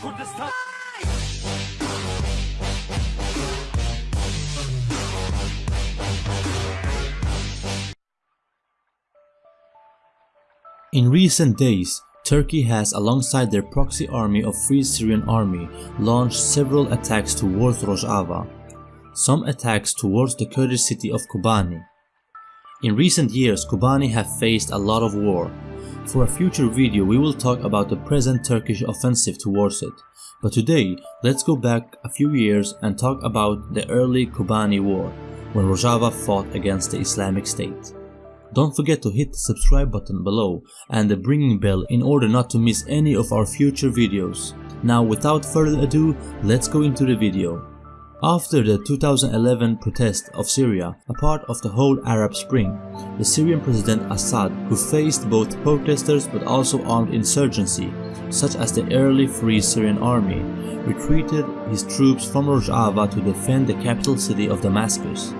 In recent days, Turkey has alongside their proxy army of Free Syrian Army launched several attacks towards Rojava, some attacks towards the Kurdish city of Kobani. In recent years, Kobani have faced a lot of war. For a future video we will talk about the present Turkish offensive towards it, but today let's go back a few years and talk about the early Kobani war, when Rojava fought against the Islamic State. Don't forget to hit the subscribe button below and the ringing bell in order not to miss any of our future videos. Now without further ado, let's go into the video. After the 2011 protest of Syria, a part of the whole Arab Spring, the Syrian President Assad, who faced both protesters but also armed insurgency, such as the early Free Syrian Army, retreated his troops from Rojava to defend the capital city of Damascus.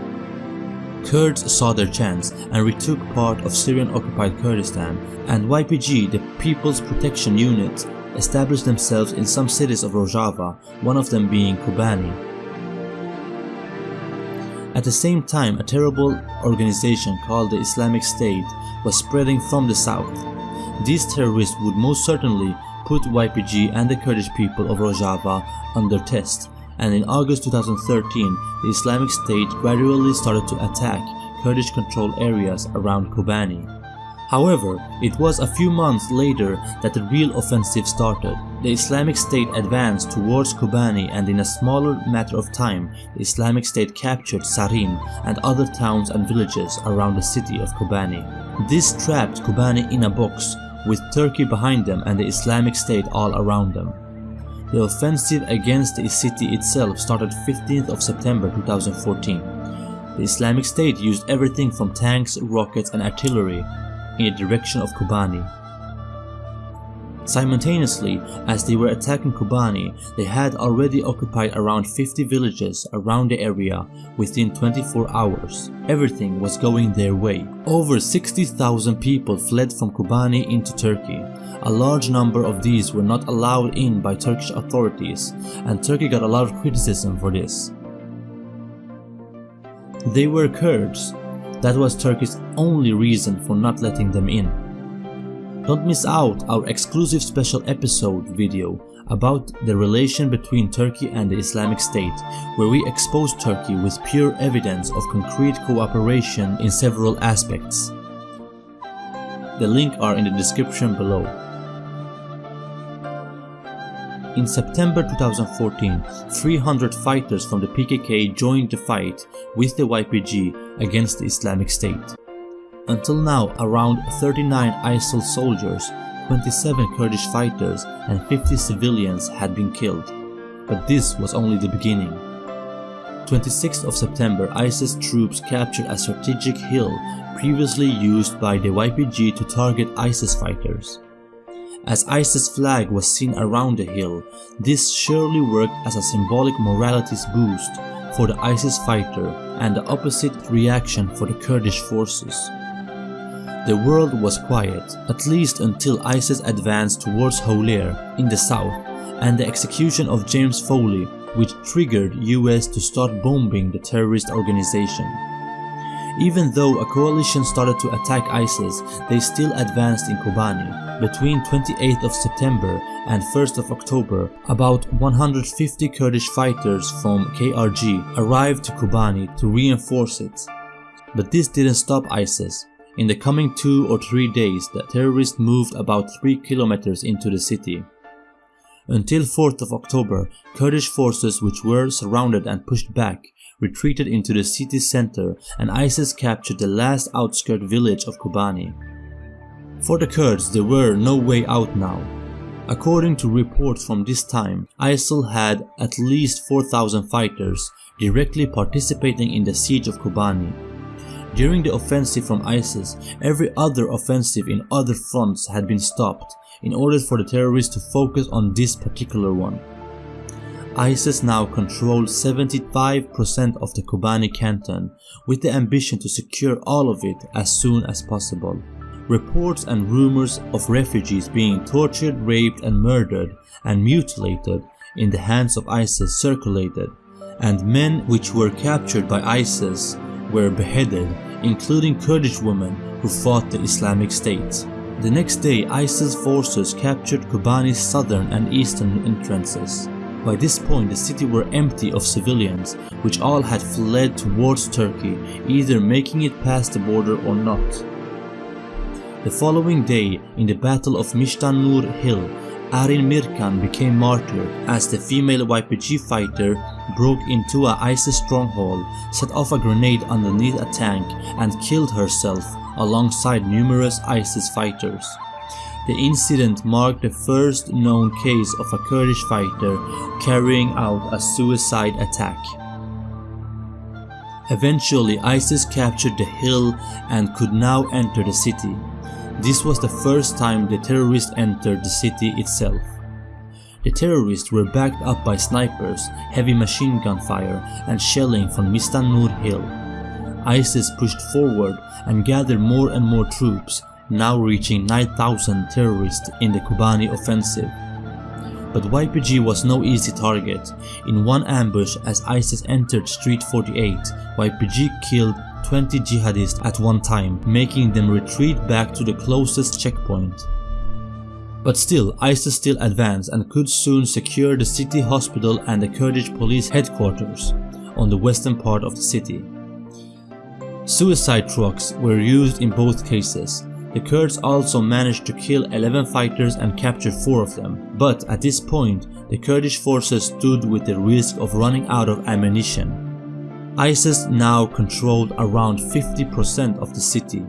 Kurds saw their chance and retook part of Syrian-occupied Kurdistan, and YPG, the People's Protection Unit, established themselves in some cities of Rojava, one of them being Kobani. At the same time, a terrible organization called the Islamic State was spreading from the south. These terrorists would most certainly put YPG and the Kurdish people of Rojava under test, and in August 2013, the Islamic State gradually started to attack Kurdish controlled areas around Kobani. However, it was a few months later that the real offensive started. The Islamic State advanced towards Kobani and in a smaller matter of time, the Islamic State captured Sarin and other towns and villages around the city of Kobani. This trapped Kobani in a box, with Turkey behind them and the Islamic State all around them. The offensive against the city itself started 15th of September 2014. The Islamic State used everything from tanks, rockets and artillery in the direction of Kobani. Simultaneously, as they were attacking Kobani, they had already occupied around 50 villages around the area within 24 hours. Everything was going their way. Over 60,000 people fled from Kobani into Turkey. A large number of these were not allowed in by Turkish authorities, and Turkey got a lot of criticism for this. They were Kurds. That was Turkey's only reason for not letting them in. Don't miss out our exclusive special episode video about the relation between Turkey and the Islamic State, where we expose Turkey with pure evidence of concrete cooperation in several aspects. The link are in the description below. In September 2014, 300 fighters from the PKK joined the fight with the YPG against the Islamic State. Until now, around 39 ISIL soldiers, 27 Kurdish fighters and 50 civilians had been killed. But this was only the beginning. 26th of September, ISIS troops captured a strategic hill previously used by the YPG to target ISIS fighters. As ISIS flag was seen around the hill, this surely worked as a symbolic moralities boost for the ISIS fighter and the opposite reaction for the Kurdish forces. The world was quiet, at least until ISIS advanced towards Hawler in the south and the execution of James Foley which triggered US to start bombing the terrorist organization. Even though a coalition started to attack ISIS, they still advanced in Kobani. Between 28th of September and 1st of October, about 150 Kurdish fighters from KRG arrived to Kobani to reinforce it. But this didn't stop ISIS. In the coming two or three days, the terrorists moved about 3 kilometers into the city. Until 4th of October, Kurdish forces which were surrounded and pushed back retreated into the city center and ISIS captured the last outskirt village of Kobani. For the Kurds, there were no way out now. According to reports from this time, ISIL had at least 4,000 fighters directly participating in the siege of Kobani. During the offensive from ISIS, every other offensive in other fronts had been stopped in order for the terrorists to focus on this particular one. ISIS now controls 75% of the Kobani canton with the ambition to secure all of it as soon as possible. Reports and rumors of refugees being tortured, raped and murdered and mutilated in the hands of ISIS circulated, and men which were captured by ISIS were beheaded, including Kurdish women who fought the Islamic State. The next day, ISIS forces captured Kobani's southern and eastern entrances. By this point, the city were empty of civilians, which all had fled towards Turkey, either making it past the border or not. The following day, in the Battle of Mishtanur Hill, Arin Mirkan became martyred as the female YPG fighter broke into a ISIS stronghold, set off a grenade underneath a tank and killed herself alongside numerous ISIS fighters. The incident marked the first known case of a Kurdish fighter carrying out a suicide attack. Eventually ISIS captured the hill and could now enter the city. This was the first time the terrorists entered the city itself. The terrorists were backed up by snipers, heavy machine gun fire and shelling from Mistanur Hill. ISIS pushed forward and gathered more and more troops, now reaching 9,000 terrorists in the Kobani offensive. But YPG was no easy target. In one ambush as ISIS entered Street 48, YPG killed 20 jihadists at one time, making them retreat back to the closest checkpoint. But still, ISIS still advanced and could soon secure the city hospital and the Kurdish police headquarters on the western part of the city. Suicide trucks were used in both cases. The Kurds also managed to kill 11 fighters and capture 4 of them, but at this point, the Kurdish forces stood with the risk of running out of ammunition. ISIS now controlled around 50% of the city.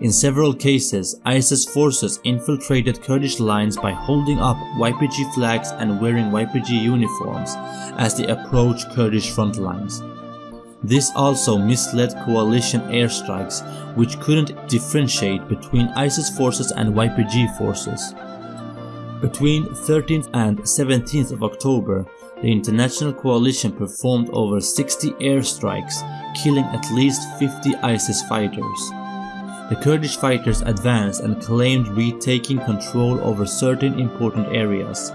In several cases, ISIS forces infiltrated Kurdish lines by holding up YPG flags and wearing YPG uniforms as they approached Kurdish front lines. This also misled coalition airstrikes which couldn't differentiate between ISIS forces and YPG forces. Between 13th and 17th of October, the international coalition performed over 60 airstrikes, killing at least 50 ISIS fighters. The Kurdish fighters advanced and claimed retaking control over certain important areas.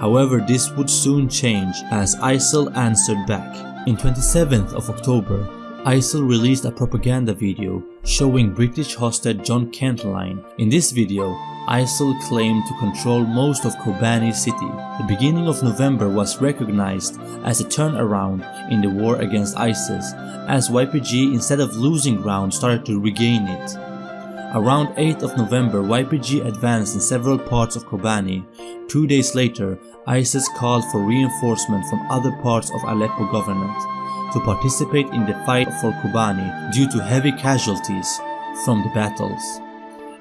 However, this would soon change as ISIL answered back. In 27th of October, ISIL released a propaganda video showing British hostage John Cantlie. In this video, ISIL claimed to control most of Kobani city. The beginning of November was recognized as a turnaround in the war against ISIS, as YPG instead of losing ground started to regain it. Around 8th of November, YPG advanced in several parts of Kobani. Two days later, ISIS called for reinforcement from other parts of Aleppo governorate to participate in the fight for Kobani due to heavy casualties from the battles.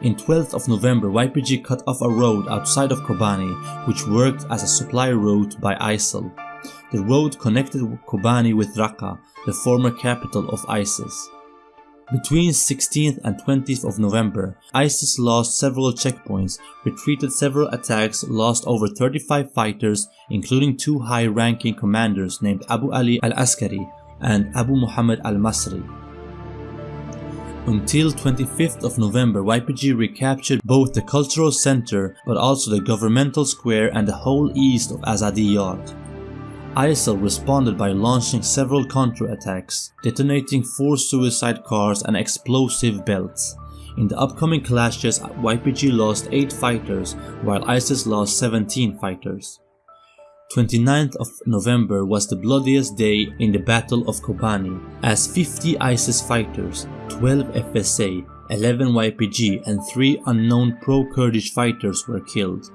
In 12th of November, YPG cut off a road outside of Kobani which worked as a supply route by ISIL. The road connected Kobani with Raqqa, the former capital of ISIS. Between 16th and 20th of November, ISIS lost several checkpoints, retreated several attacks, lost over 35 fighters, including two high-ranking commanders named Abu Ali al-Askari and Abu Muhammad al-Masri. Until 25th of November, YPG recaptured both the cultural center but also the governmental square and the whole east of Azadi Yard. ISIL responded by launching several counter-attacks, detonating four suicide cars and explosive belts. In the upcoming clashes, YPG lost 8 fighters while ISIS lost 17 fighters. 29th of November was the bloodiest day in the Battle of Kobani as 50 ISIS fighters, 12 FSA, 11 YPG and 3 unknown pro-Kurdish fighters were killed.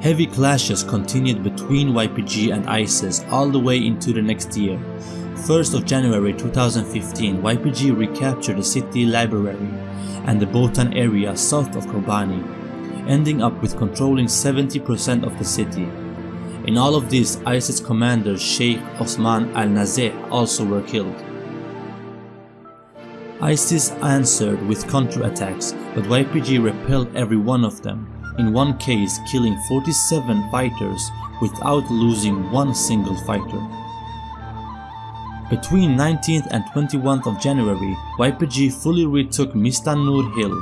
Heavy clashes continued between YPG and ISIS all the way into the next year. 1st of January 2015, YPG recaptured the city library and the Botan area south of Kobani, ending up with controlling 70% of the city. In all of this, ISIS commander Sheikh Osman al-Nazeh also were killed. ISIS answered with counterattacks, but YPG repelled every one of them in one case killing 47 fighters without losing one single fighter. Between 19th and 21th of January, YPG fully retook Mistanur Hill,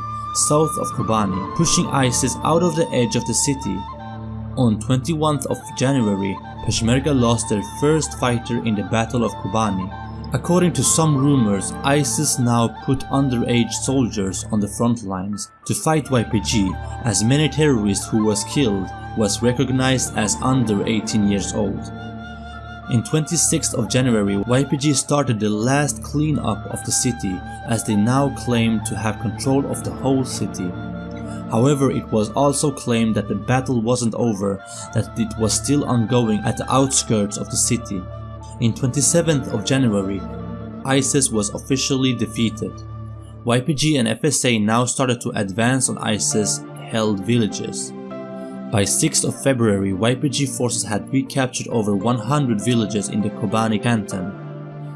south of Kobani, pushing ISIS out of the edge of the city. On 21st of January, Peshmerga lost their first fighter in the Battle of Kobani. According to some rumors, ISIS now put underage soldiers on the front lines to fight YPG as many terrorists who was killed was recognized as under 18 years old. In 26th of January, YPG started the last cleanup of the city as they now claim to have control of the whole city. However, it was also claimed that the battle wasn't over, that it was still ongoing at the outskirts of the city. In 27th of January, ISIS was officially defeated. YPG and FSA now started to advance on ISIS held villages. By 6th of February, YPG forces had recaptured over 100 villages in the Kobani canton.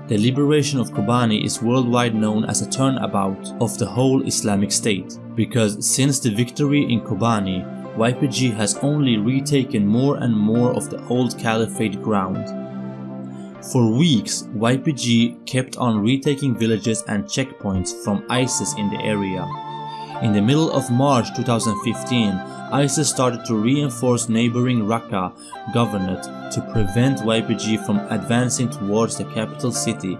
The liberation of Kobani is worldwide known as a turnabout of the whole Islamic State, because since the victory in Kobani, YPG has only retaken more and more of the old caliphate ground. For weeks, YPG kept on retaking villages and checkpoints from ISIS in the area. In the middle of March 2015, ISIS started to reinforce neighboring Raqqa governorate to prevent YPG from advancing towards the capital city.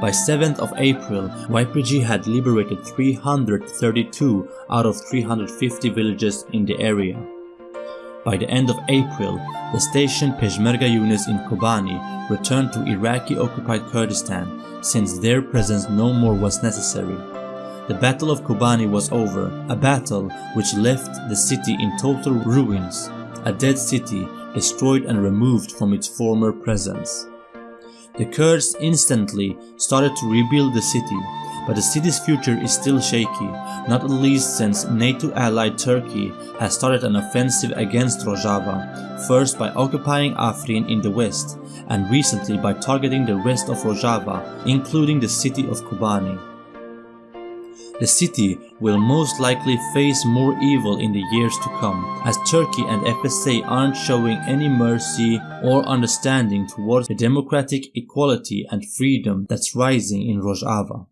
By 7th of April, YPG had liberated 332 out of 350 villages in the area. By the end of April, the station Peshmerga units in Kobani returned to Iraqi-occupied Kurdistan since their presence no more was necessary. The Battle of Kobani was over, a battle which left the city in total ruins, a dead city destroyed and removed from its former presence. The Kurds instantly started to rebuild the city, but the city's future is still shaky, not least since NATO ally Turkey has started an offensive against Rojava, first by occupying Afrin in the west, and recently by targeting the rest of Rojava, including the city of Kobani. The city will most likely face more evil in the years to come, as Turkey and FSA aren't showing any mercy or understanding towards the democratic equality and freedom that's rising in Rojava.